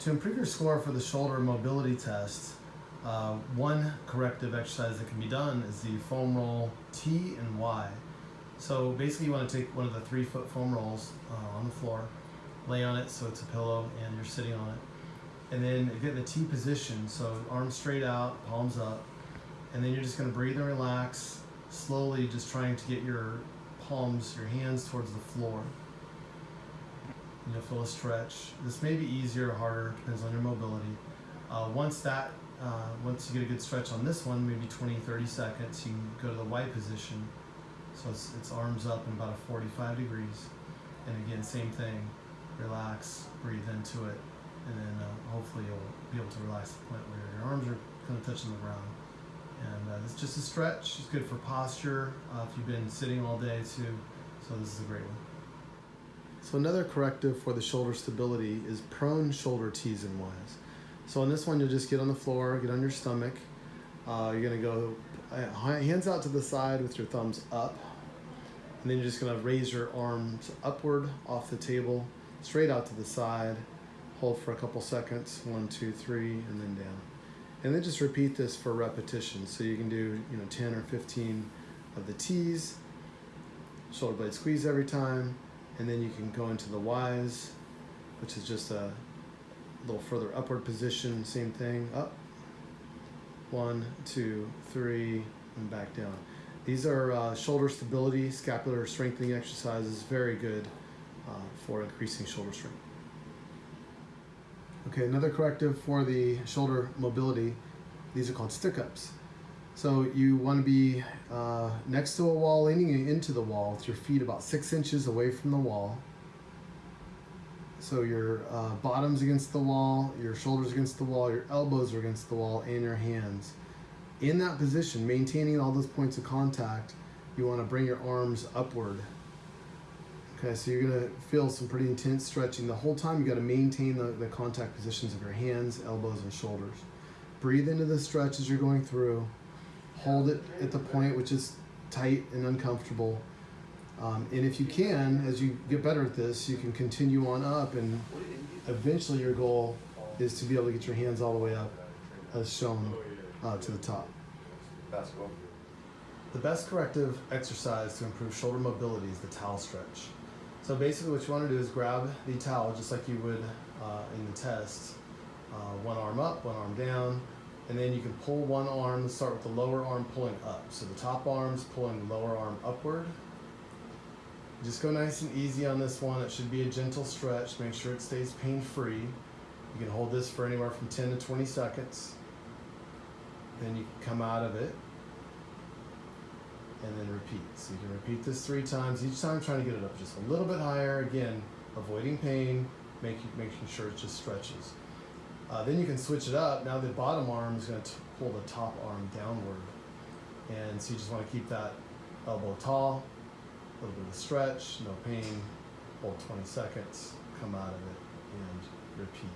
To improve your score for the shoulder mobility test, uh, one corrective exercise that can be done is the foam roll T and Y. So basically you want to take one of the three foot foam rolls uh, on the floor, lay on it so it's a pillow and you're sitting on it. And then get in the T position, so arms straight out, palms up. And then you're just going to breathe and relax, slowly just trying to get your palms, your hands towards the floor. You'll feel a stretch. This may be easier or harder, depends on your mobility. Uh, once that, uh, once you get a good stretch on this one, maybe 20, 30 seconds, you can go to the Y position. So it's, it's arms up in about a 45 degrees. And again, same thing, relax, breathe into it, and then uh, hopefully you'll be able to relax to the point where your arms are kind of touching the ground. And uh, it's just a stretch. It's good for posture uh, if you've been sitting all day too. So this is a great one. So another corrective for the shoulder stability is prone shoulder T's and Y's. So on this one, you'll just get on the floor, get on your stomach. Uh, you're gonna go uh, hands out to the side with your thumbs up. And then you're just gonna raise your arms upward off the table, straight out to the side. Hold for a couple seconds, one, two, three, and then down. And then just repeat this for repetition. So you can do, you know, 10 or 15 of the T's, shoulder blade squeeze every time, and then you can go into the Y's, which is just a little further upward position, same thing, up, one, two, three, and back down. These are uh, shoulder stability, scapular strengthening exercises, very good uh, for increasing shoulder strength. Okay, another corrective for the shoulder mobility, these are called stick-ups. So you want to be uh, next to a wall, leaning into the wall with your feet about six inches away from the wall. So your uh, bottom's against the wall, your shoulders against the wall, your elbows are against the wall, and your hands. In that position, maintaining all those points of contact, you want to bring your arms upward Okay, so you're gonna feel some pretty intense stretching. The whole time you gotta maintain the, the contact positions of your hands, elbows, and shoulders. Breathe into the stretch as you're going through. Hold it at the point which is tight and uncomfortable. Um, and if you can, as you get better at this, you can continue on up and eventually your goal is to be able to get your hands all the way up as shown uh, to the top. Basketball. The best corrective exercise to improve shoulder mobility is the towel stretch. So basically what you want to do is grab the towel just like you would uh, in the test. Uh, one arm up, one arm down, and then you can pull one arm, start with the lower arm pulling up. So the top arm's pulling the lower arm upward. Just go nice and easy on this one. It should be a gentle stretch. Make sure it stays pain-free. You can hold this for anywhere from 10 to 20 seconds. Then you can come out of it and then repeat. So you can repeat this three times, each time trying to get it up just a little bit higher, again, avoiding pain, making, making sure it just stretches. Uh, then you can switch it up. Now the bottom arm is going to pull the top arm downward. And so you just want to keep that elbow tall, a little bit of stretch, no pain, hold 20 seconds, come out of it, and repeat.